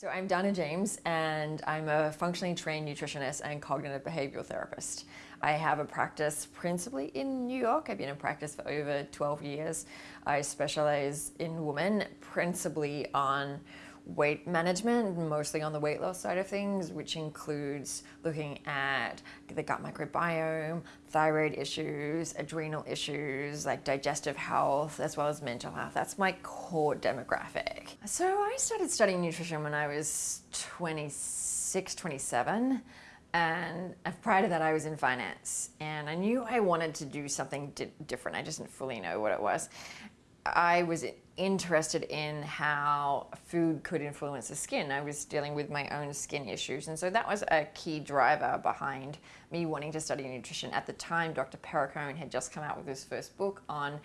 So I'm Donna James and I'm a functionally trained nutritionist and cognitive behavioral therapist. I have a practice principally in New York. I've been in practice for over 12 years. I specialize in women principally on weight management, mostly on the weight loss side of things, which includes looking at the gut microbiome, thyroid issues, adrenal issues, like digestive health, as well as mental health. That's my core demographic. So I started studying nutrition when I was 26, 27. And prior to that, I was in finance and I knew I wanted to do something di different. I just didn't fully know what it was. I was interested in how food could influence the skin. I was dealing with my own skin issues. And so that was a key driver behind me wanting to study nutrition. At the time, Dr. Perricone had just come out with his first book on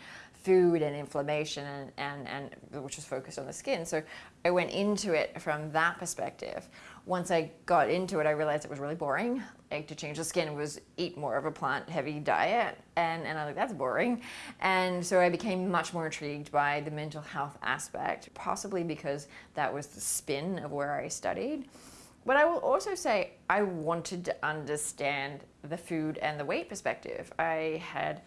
food and inflammation and, and, and which was focused on the skin. So I went into it from that perspective. Once I got into it, I realized it was really boring. Like to change the skin was eat more of a plant heavy diet. And, and I was like, that's boring. And so I became much more intrigued by the mental health aspect, possibly because that was the spin of where I studied. But I will also say I wanted to understand the food and the weight perspective. I had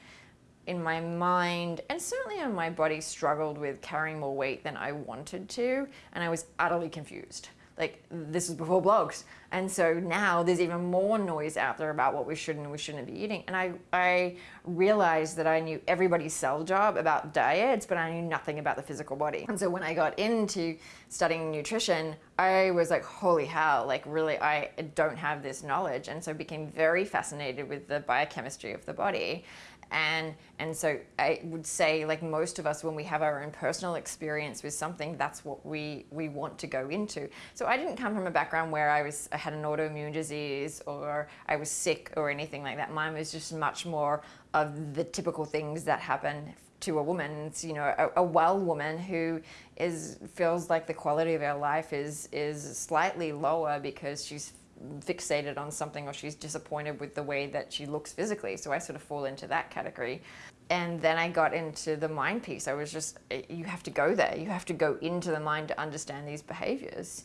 in my mind and certainly in my body struggled with carrying more weight than I wanted to and I was utterly confused like this was before blogs and so now there's even more noise out there about what we should and we shouldn't be eating. And I, I realized that I knew everybody's sell job about diets but I knew nothing about the physical body. And so when I got into studying nutrition I was like holy hell like really I don't have this knowledge. And so I became very fascinated with the biochemistry of the body. And and so I would say like most of us when we have our own personal experience with something that's what we we want to go into. So I didn't come from a background where I was I had an autoimmune disease or I was sick or anything like that mine was just much more of the typical things that happen to a woman it's you know a, a well woman who is feels like the quality of her life is is slightly lower because she's fixated on something or she's disappointed with the way that she looks physically. So I sort of fall into that category. And then I got into the mind piece. I was just, eh, you have to go there. You have to go into the mind to understand these behaviors.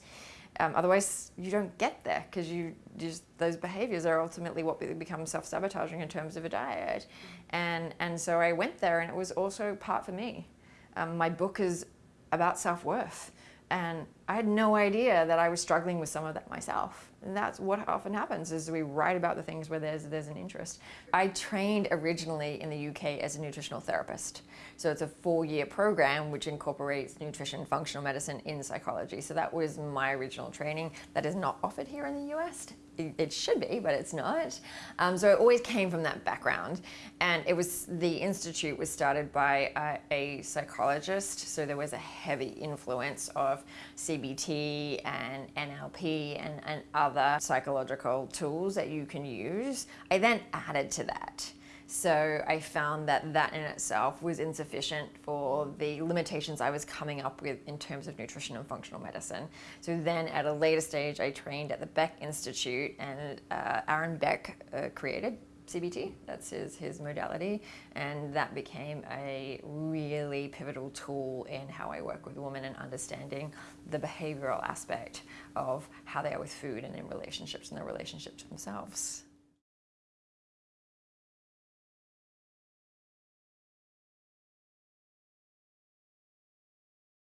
Um, otherwise, you don't get there because you just those behaviors are ultimately what become self-sabotaging in terms of a diet. And, and so I went there and it was also part for me. Um, my book is about self-worth. And I had no idea that I was struggling with some of that myself. And that's what often happens is we write about the things where there's, there's an interest. I trained originally in the UK as a nutritional therapist. So it's a four-year program which incorporates nutrition, functional medicine in psychology. So that was my original training that is not offered here in the US it should be, but it's not. Um, so it always came from that background. And it was, the Institute was started by a, a psychologist. So there was a heavy influence of CBT and NLP and, and other psychological tools that you can use. I then added to that. So I found that that in itself was insufficient for the limitations I was coming up with in terms of nutrition and functional medicine. So then at a later stage, I trained at the Beck Institute and uh, Aaron Beck uh, created CBT, that's his, his modality, and that became a really pivotal tool in how I work with women and understanding the behavioral aspect of how they are with food and in relationships and their relationship to themselves.